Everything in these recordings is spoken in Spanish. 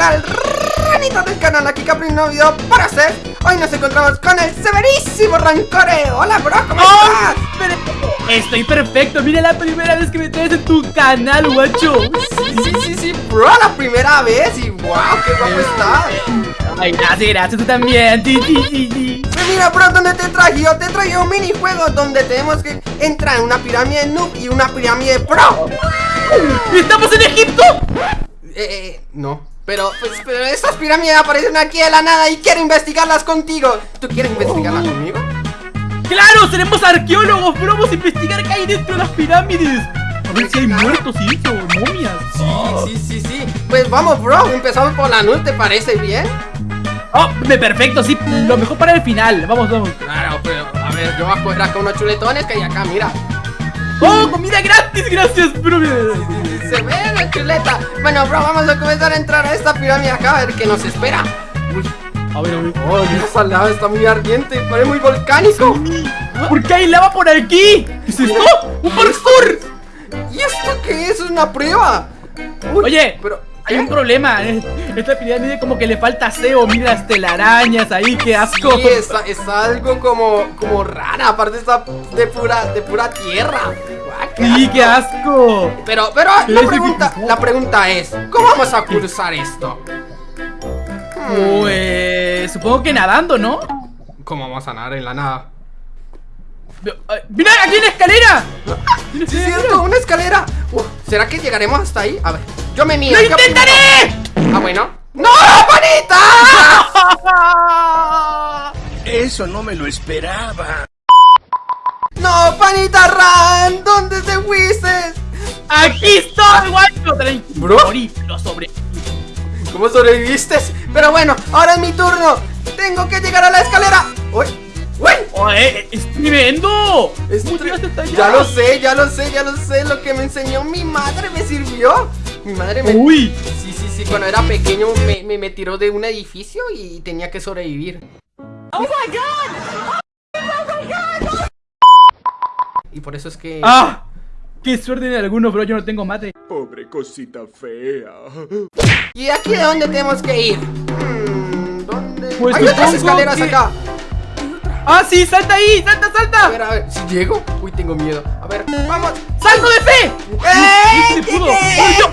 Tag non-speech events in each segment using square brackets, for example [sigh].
tal? Ranitos del canal, aquí Capri, un nuevo video para hacer Hoy nos encontramos con el severísimo Rancore Hola bro, ¿cómo estás? Estoy perfecto, mira la primera vez que me traes en tu canal, guacho Sí, sí, sí, sí, bro, la primera vez y wow, qué guapo estás Ay, gracias, gracias, tú también ti, ti, ti, ti. Pues mira bro, ¿dónde te traje? Yo te traje un minijuego donde tenemos que entrar en una pirámide noob y una pirámide pro ¿Estamos en Egipto? Eh, eh, no pero, pues, pero estas pirámides aparecen aquí de la nada y quiero investigarlas contigo ¿Tú quieres investigarlas conmigo? ¡Claro! ¡Seremos arqueólogos! ¡Pero vamos a investigar qué hay dentro de las pirámides! A ver si hay muertos y eso, momias Sí, sí, sí, sí Pues vamos, bro, empezamos por la nube, ¿te parece bien? Oh, perfecto, sí, lo mejor para el final Vamos, vamos Claro, pero, a ver, yo voy a coger acá unos chuletones que hay acá, mira ¡Oh, comida gratis! ¡Gracias, bro! Se ve la chuleta Bueno, bro, vamos a comenzar a entrar a esta pirámide acá A ver qué nos espera Uy, A ver, a ver Oh, esa lava está muy ardiente Parece muy volcánico ¿Por qué hay lava por aquí? ¿Qué es esto? ¡Un parkour! ¿Y esto qué es? ¿Es una prueba? Uy, Oye, pero hay un problema eh, Esta pirámide como que le falta aseo Mira las telarañas ahí, qué asco Sí, está, está algo como, como rara Aparte está de pura, de pura tierra Sí, qué asco Pero, pero la pregunta, que- la pregunta es ¿Cómo vamos a cruzar esto? Pues... Supongo que nadando, ¿no? ¿Cómo vamos a nadar en la nada? ¡Mira, aquí hay una escalera! Sí, es cierto, una escalera Uf, ¿Será que llegaremos hasta ahí? A ver, yo me mido ¡Lo primero. intentaré! Ah, bueno ¡No, panita! [laughs] [laughs] Eso no me lo esperaba. ¡No, panita Ran! ¿Dónde te fuiste? ¡Aquí estoy, guacho! Tranquilo, Bro. morí, lo sobre... ¿Cómo sobreviviste? Pero bueno, ahora es mi turno Tengo que llegar a la escalera ¡Uy! ¡Uy! ¡Oye, es tremendo! Es ¿Cómo tre-? Ya lo sé, ya lo sé, ya lo sé Lo que me enseñó mi madre me sirvió Mi madre me... ¡Uy! Sí, sí, sí, cuando era pequeño me, me, me tiró de un edificio y tenía que sobrevivir ¡Oh, my God! Y por eso es que... ¡Ah! ¡Qué suerte de algunos, bro! Yo no tengo mate Pobre cosita fea. ¿Y de aquí de dónde tenemos que ir? Hmm, ¿Dónde? Pues Hay otras escaleras que- acá ¡Ah, sí! ¡Salta ahí! ¡Salta, A salta! ver, a ver, si llego Uy, tengo miedo A ver, vamos ¡Salto de fe! ¡Eh! ¡Sí, ¿Qué, pudo! qué? ¡Ay, yo!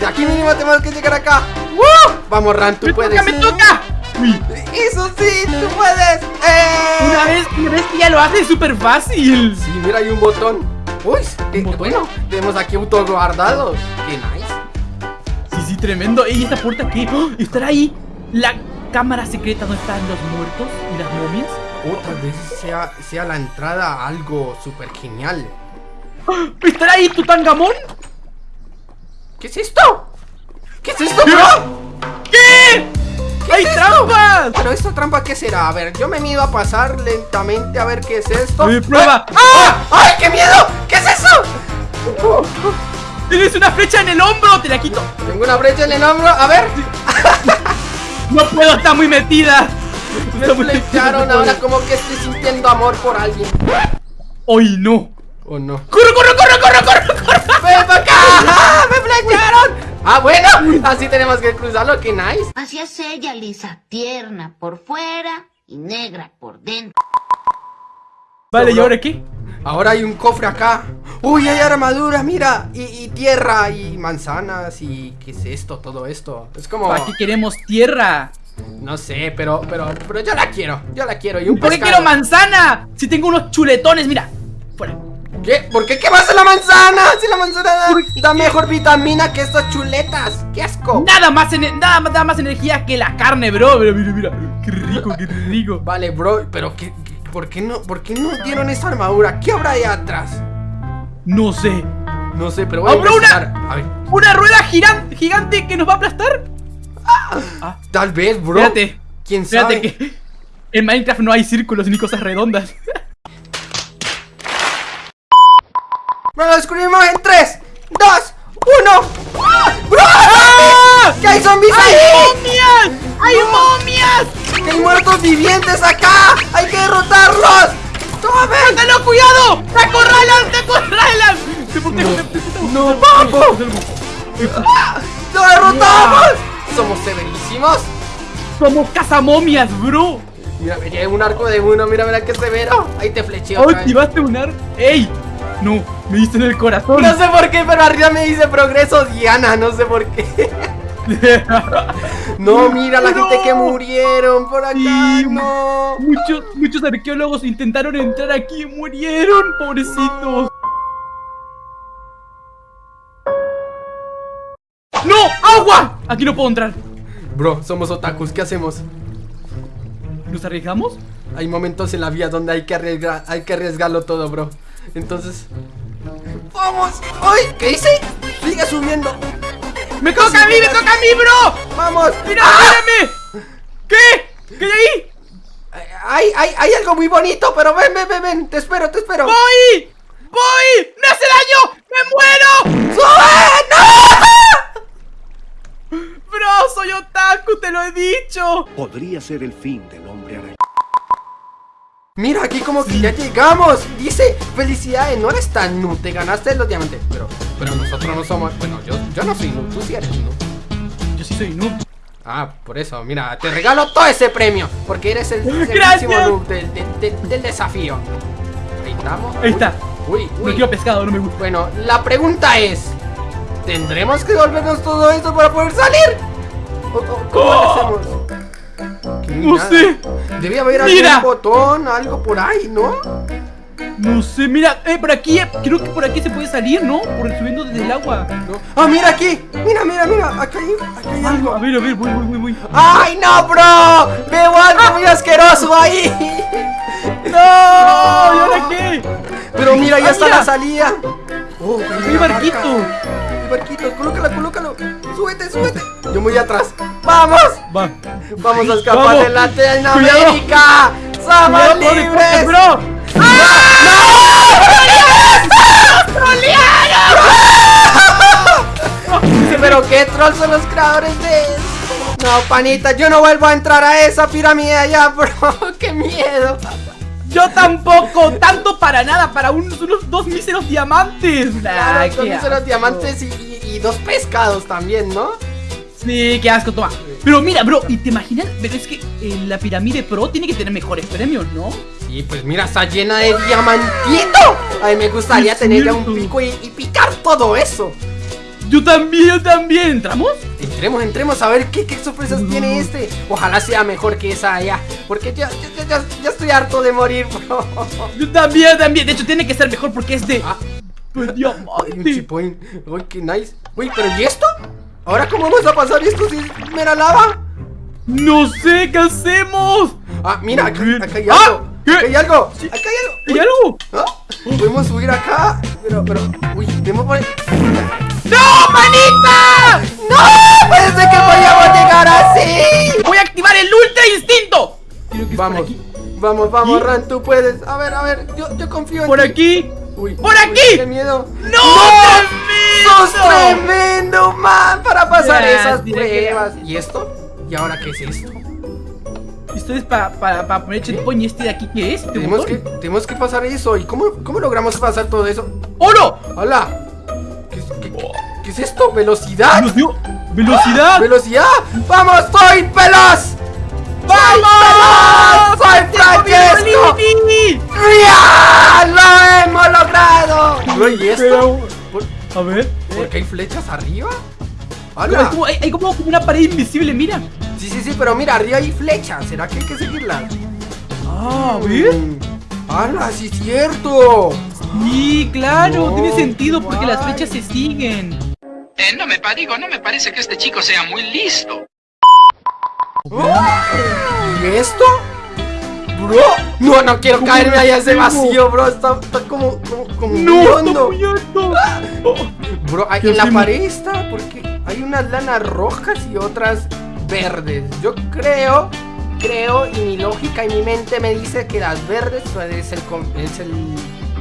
De aquí mínimo tenemos que llegar acá ¡Uh! Vamos, Ran, tú ¡Me puedes toca, me toca! ¡Uy! Eso sí, tú puedes ¡Eh! Vez que ya lo hace es súper fácil Sí, mira, hay un botón Uy, eh, botón? bueno, tenemos aquí auto guardado Qué nice Sí, sí, tremendo ¡Ey, esta puerta qué! ¡Oh! ¿Estará ahí la cámara secreta donde están los muertos y las momias? O tal vez sea, sea la entrada a algo súper genial. ¿Estará ahí Tutangamón? ¿Qué es esto? ¿Qué es esto, bro? Trampas! Bueno, ¿esta trampa qué será? A ver, yo me mido a pasar lentamente a ver qué es esto Eh, prueba. ¡Ah! ¡Ay, qué miedo! ¿Qué es eso? Oh, oh, ¡Tienes una flecha en el hombro! ¡Te la quito! Tengo una brecha en el hombro, a ver ¡No puedo! ¡Está muy metida! Me flecharon ahora como que estoy sintiendo amor por alguien ¡Ay, no! ¿O no? ¡Corre, corre, corre, corre, corre! corre! ¡Ven para acá! ¡Ah, ¡Me flecharon! Ah, bueno, así tenemos que cruzarlo, qué nice Así es ella, lisa, tierna por fuera y negra por dentro. Vale, ¿y ahora qué? Ahora hay un cofre acá Uy, hay armadura, mira y, y tierra y manzanas y... ¿Qué es esto? Todo esto Es como... Aquí queremos tierra. No sé, pero, pero, pero yo la quiero Yo la quiero y un ¿Por qué quiero manzana? Si tengo unos chuletones, mira. Fuera. ¿Qué? ¿Por qué? ¿Qué a la manzana? Si la manzana da, da mejor vitamina que estas chuletas ¡Qué asco! Nada más, ene- nada, más- nada más energía que la carne, bro. Mira, mira, mira. Qué rico, qué rico. Vale, bro, pero ¿qué, qué- por, qué no, ¿por qué no dieron esa armadura? ¿Qué habrá ahí atrás? No sé. No sé, pero voy a ¡Habrá investigar A ver, ¿Una rueda giran- gigante que nos va a aplastar? Ah, tal vez, bro espérate. ¿Quién sabe? Espérate que en Minecraft no hay círculos ni cosas redondas. Bueno, lo descubrimos en 3, 2, 1 ¡Bro! ¿Qué hay zombies ¡Hay ahí? momias! ¡Hay momias! ¡Que hay muertos vivientes acá! ¡Hay que derrotarlos! ¡Tome! ¡Tenlo cuidado! ¡Te acorralan! ¡Te acorralan! ¡Te protejo, te protejo! ¡No, papo! ¡Lo derrotamos! somos severísimos. Somos cazamomias, bro. Mira, me llevé un arco de uno, mira, mira qué severo. Ahí te flecheo. otra vez. Activaste un ar... ¡Ey! No, me diste en el corazón. No sé por qué, pero arriba me dice progreso Diana, no sé por qué. [laughs] No, mira la No. gente que murieron por acá, Sí, no. Muchos, muchos arqueólogos intentaron entrar aquí y murieron, pobrecitos. ¡No! ¡Agua! Aquí no puedo entrar. Bro, somos otakus, ¿qué hacemos? ¿Nos arriesgamos? Hay momentos en la vida donde hay que arriesgar, hay que arriesgarlo todo, bro. Entonces, vamos. ¡Ay! ¿Qué hice? Sigue subiendo. ¡Me toca a mí! ¡Me toca a mí, bro! Vamos. ¡Mira, ¡Ah! mírame! ¿Qué? ¿Qué hay ahí? Hay, hay, hay algo muy bonito, pero ven, ven, ven, ven. Te espero, te espero. ¡Voy! ¡Voy! ¡Me hace daño! ¡Me muero! ¡Sube! ¡Bro, soy otaku! ¡Te lo he dicho! Podría ser el fin del hombre araña. Mira, aquí como que ya llegamos. Dice, felicidades, no eres tan noob, te ganaste los diamantes. Pero, pero nosotros no somos. Bueno, yo, yo no soy noob, tú sí eres noob. Yo sí soy noob. Ah, por eso, mira, te regalo todo ese premio. Porque eres el Gracias. serísimo noob del, del- del- del desafío. Ahí estamos. Ahí está. Uy, No uy. quiero pescado, no me gusta. Bueno, la pregunta es: ¿tendremos que devolvernos todo esto para poder salir? ¿O- o ¿Cómo lo hacemos? No nada. sé. Debía haber Mira. algún botón, algo por ahí, ¿no? No sé, mira, eh, por aquí, eh, creo que por aquí se puede salir, ¿no? Por subiendo desde el agua. No. ¡Ah, mira aquí! ¡Mira, mira, mira! Acá hay, acá hay algo. A ver, a ver, voy, voy, voy, voy. ¡Ay, no, bro! ¡Veo algo muy asqueroso ahí! [laughs] ¡No! ¿Y ahora qué? Pero mira, ya Ah, está mira. la salida. Oh, ¡Mi barquito! barca. Barquito, colócalo, colócalo. Súbete, súbete. Yo muy atrás. ¡Vamos! Va. ¡Vamos a escapar Vamos. de Latinoamérica! ¡Somos Cuidado, no, libres! bro. Pero qué troll son los creadores de. No, panita, yo no vuelvo a entrar a esa pirámide allá, bro. [laughs] ¡Qué miedo! Yo tampoco, tanto para nada, para unos, unos dos míseros diamantes. Nah, Claro, esos asco. diamantes y, y- y dos pescados también, ¿no? Sí, qué asco, toma. Pero mira, bro, ¿y te imaginas? Pero es que eh, la pirámide pro tiene que tener mejores premios, ¿no? Sí, pues mira, está llena de diamantito. Ay, me gustaría Es tener ya un pico y, y picar todo eso. Yo también, yo también. ¿Entramos? Entremos, entremos a ver qué, qué sorpresas tiene este. Ojalá sea mejor que esa allá. Porque ya, ya, ya, ya estoy harto de morir, bro. Yo también, yo también. De hecho, tiene que ser mejor porque es de. Ah, Pues diamante. Uy, qué nice. Uy, pero ¿y esto? ¿Ahora cómo vamos a pasar esto si es mera lava? No sé qué hacemos. Ah, mira, acá, acá hay Ah, algo. ¿qué? Acá hay algo. Acá hay algo. ¿Hay algo? ¿Ah? Podemos subir acá. Pero, pero. Uy, tenemos por ahí. ¡No, manita! ¡No! ¡Parece que podíamos llegar así! Voy a activar el ultra instinto. Creo que es Vamos, vamos, vamos, ¿Y? Ran, tú puedes. A ver, a ver, yo, yo confío en Por ti. aquí. Uy, ¡Por uy, aquí! ¡Qué miedo! ¡No! ¡Sos tremendo! tremendo, man! Para pasar Ya, esas pruebas. ¿Y esto? ¿Y ahora qué es esto? Esto es para pa, pa poner checkpoint. ¿Y este de aquí qué es? ¿Este Tenemos que, tenemos que pasar eso. ¿Y cómo, cómo logramos pasar todo eso? ¡Oh, no! ¡Hola! ¿Qué, es- esto? ¿Velocidad? Dio ¡Velocidad! ¡Velocidad! ¡Vamos! ¡Soy veloz! ¡Vamos! ¡Soy Francesco! ¡Ya! ¡Lo hemos logrado! ¿Y esto? Pero- ¿Por, A ver. por qué hay flechas arriba? Como, hay, hay como una pared invisible, mira. Sí, sí, sí, pero mira, arriba hay flechas. ¿Será que hay que seguirlas? Ah, ver. Mm. ¡Hala! ¡Sí es cierto! Sí, claro, No, tiene sentido porque las flechas se siguen. Eh, no me digo, no me parece que este chico sea muy listo. ¿Y esto? Bro, no, no quiero ¿Cómo caerme allá a ese vacío, bro. Está, está como, como, como No, está hondo. Oh, Bro, hay- ¿Qué en la pared está porque hay unas lanas rojas y otras verdes. Yo creo, creo, y mi lógica y mi mente me dice que las verdes pues, es el, com- es el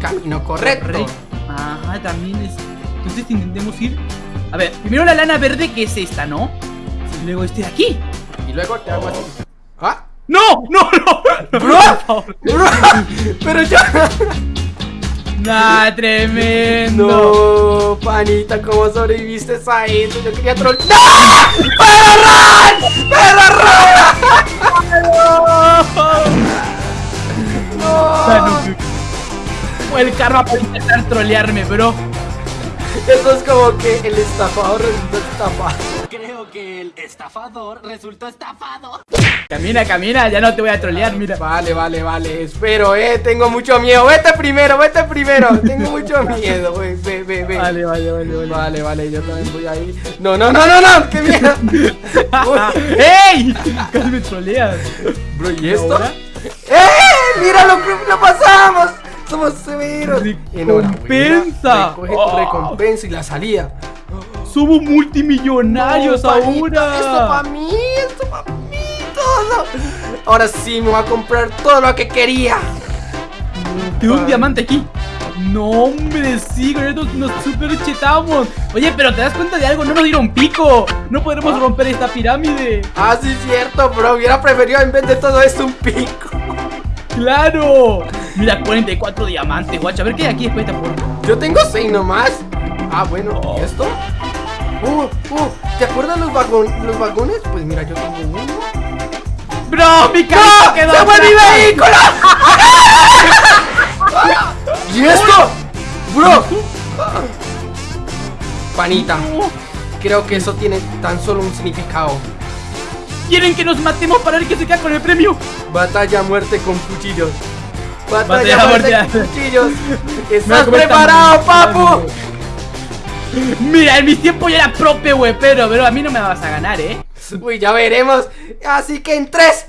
camino. Correcto. Ajá, también es. Entonces intentemos ir. A ver, primero la lana verde que es esta, ¿no? Y luego este de aquí. Y luego te hago así. ¡Ah! ¡No! ¡No, no! no [laughs] Bro, [laughs] bro, pero yo. Nah, tremendo. No, panita, ¿cómo sobreviviste a eso? Yo quería troll. ¡No! ¡Perro Ron! ¡Perro Ah, [laughs] no, Fue el karma por intentar trolearme, bro. [laughs] Eso es como que el estafador resultó estafado. Creo que el estafador resultó estafado. Camina, camina, ya no te voy a trolear, mira. Vale, vale, vale. Espero, eh. Tengo mucho miedo. Vete primero, vete primero. Tengo mucho miedo, güey. Ve, ve, ve. Vale, vale, vale, vale. Vale, vale, yo también voy ahí. No, no, no, no, no. ¡Qué miedo! [laughs] ¡Ey! Casi me troleas. Bro, ¿y esto? ¡Eh! ¡Mira lo que lo pasamos! Somos severos. Recompensa. Recoge tu Oh. recompensa y la salida. Somos multimillonarios No, ahora. Esto para mí, esto para mí, todo. Ahora sí me voy a comprar todo lo que quería. Tengo un diamante aquí. No, hombre, sí, con esto nos super chetamos. Oye, pero te das cuenta de algo, no nos dieron pico. No podremos romper esta pirámide. Ah, sí, es cierto, bro. Hubiera preferido en vez de todo esto un pico. ¡Claro! Mira, 44 diamantes, guacha. A ver qué hay aquí después de esta puerta. Yo tengo seis nomás. Ah, bueno, ¿y esto? Uh, uh, ¿te acuerdas los, los vagones? Pues mira, yo tengo uno. ¡Bro, mi carro quedó ¡Se fue mi vehículo! [laughs] ¿Y esto? Bro. Panita, creo que eso tiene tan solo un significado. ¿Quieren que nos matemos para ver quién se queda con el premio? Batalla a muerte con cuchillos. Batalla, Batalla con cuchillos. [laughs] ¿Estás preparado, papu? Mira, en mis tiempos yo era prope, güey, pero, pero a mí no me vas a ganar, ¿eh? Uy, ya veremos. Así que en 3,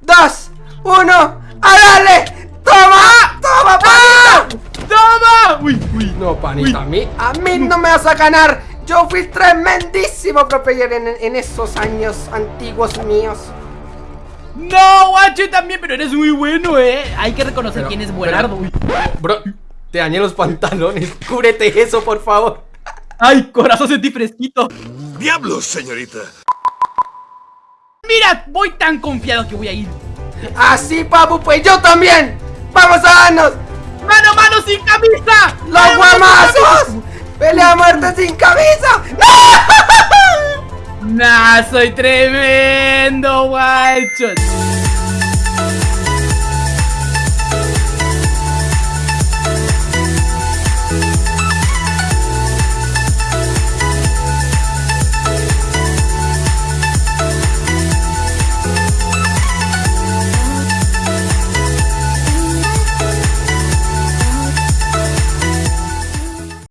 2, 1, ¡a darle! ¡Toma! ¡Toma, panita! ¡Toma! Uy, uy. No, panita, Uy. a mí, a mí no me vas a ganar. Yo fui tremendísimo pro player en, en esos años antiguos míos. No, guacho, también, pero eres muy bueno, ¿eh? Hay que reconocer Pero- quién es buenardo. pero-. Bro, te dañé los pantalones. [laughs] Cúbrete eso, por favor. Ay, corazón, sentí fresquito. ¡Diablos, señorita! Mira, voy tan confiado que voy a ir. Así, papu, pues yo también. ¡Vamos a darnos! ¡Mano, mano, sin camisa! ¡Los ¡Mano, mano, sin guamazos! ¡Pelea a muerte sin camisa! ¡No! [laughs] Nah, soy tremendo, guacho.